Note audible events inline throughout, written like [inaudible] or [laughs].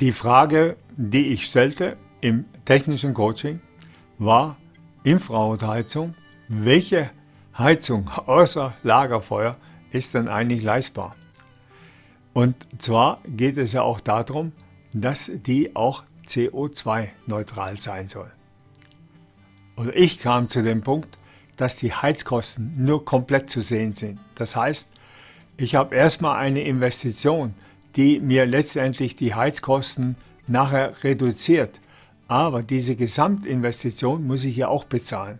Die Frage, die ich stellte im technischen Coaching, war Infrarotheizung. Welche Heizung [laughs] außer Lagerfeuer ist denn eigentlich leistbar? Und zwar geht es ja auch darum, dass die auch CO2-neutral sein soll. Oder ich kam zu dem Punkt, dass die Heizkosten nur komplett zu sehen sind. Das heißt, ich habe erstmal eine Investition, die mir letztendlich die Heizkosten nachher reduziert. Aber diese Gesamtinvestition muss ich ja auch bezahlen.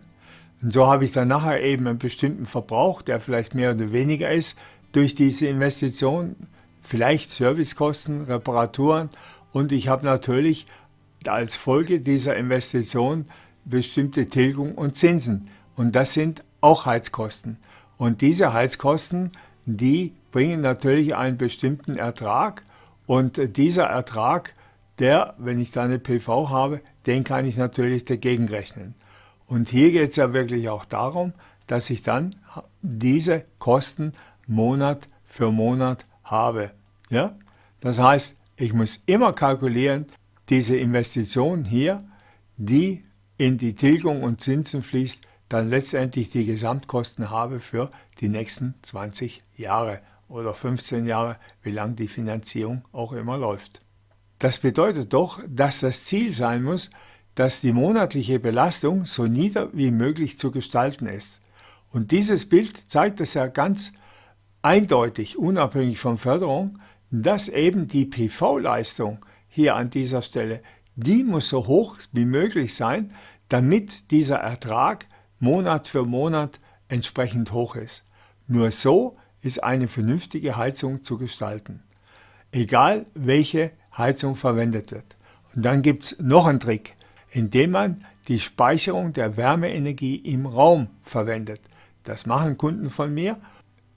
Und so habe ich dann nachher eben einen bestimmten Verbrauch, der vielleicht mehr oder weniger ist, durch diese Investition, vielleicht Servicekosten, Reparaturen und ich habe natürlich als Folge dieser Investition bestimmte Tilgung und Zinsen. Und das sind auch Heizkosten. Und diese Heizkosten, die bringen natürlich einen bestimmten Ertrag. Und dieser Ertrag, der, wenn ich da eine PV habe, den kann ich natürlich dagegen rechnen. Und hier geht es ja wirklich auch darum, dass ich dann diese Kosten Monat für Monat habe. Ja? Das heißt, ich muss immer kalkulieren, diese Investition hier, die in die Tilgung und Zinsen fließt, dann letztendlich die Gesamtkosten habe für die nächsten 20 Jahre oder 15 Jahre, wie lang die Finanzierung auch immer läuft. Das bedeutet doch, dass das Ziel sein muss, dass die monatliche Belastung so nieder wie möglich zu gestalten ist. Und dieses Bild zeigt es ja ganz eindeutig, unabhängig von Förderung, dass eben die PV-Leistung hier an dieser Stelle, die muss so hoch wie möglich sein, damit dieser Ertrag Monat für Monat entsprechend hoch ist. Nur so ist eine vernünftige Heizung zu gestalten. Egal welche Heizung verwendet wird. Und dann gibt es noch einen Trick, indem man die Speicherung der Wärmeenergie im Raum verwendet. Das machen Kunden von mir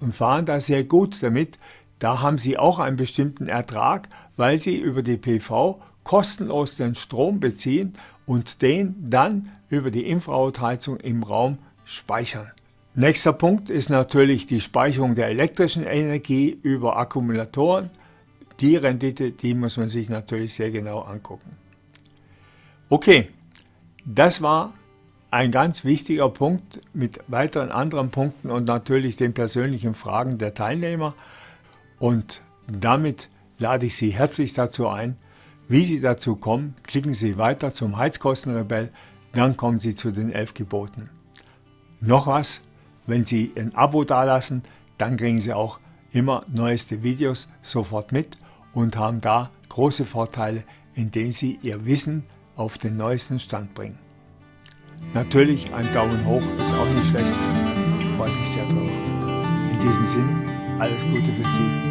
und fahren da sehr gut damit. Da haben sie auch einen bestimmten Ertrag, weil sie über die PV kostenlos den Strom beziehen und den dann über die Infrarotheizung im Raum speichern. Nächster Punkt ist natürlich die Speicherung der elektrischen Energie über Akkumulatoren. Die Rendite, die muss man sich natürlich sehr genau angucken. Okay, das war ein ganz wichtiger Punkt mit weiteren anderen Punkten und natürlich den persönlichen Fragen der Teilnehmer. Und damit lade ich Sie herzlich dazu ein, wie Sie dazu kommen, klicken Sie weiter zum Heizkostenrebell, dann kommen Sie zu den elf Geboten. Noch was, wenn Sie ein Abo dalassen, dann kriegen Sie auch immer neueste Videos sofort mit und haben da große Vorteile, indem Sie Ihr Wissen auf den neuesten Stand bringen. Natürlich ein Daumen hoch ist auch nicht schlecht, freut mich sehr drüber. In diesem Sinne, alles Gute für Sie.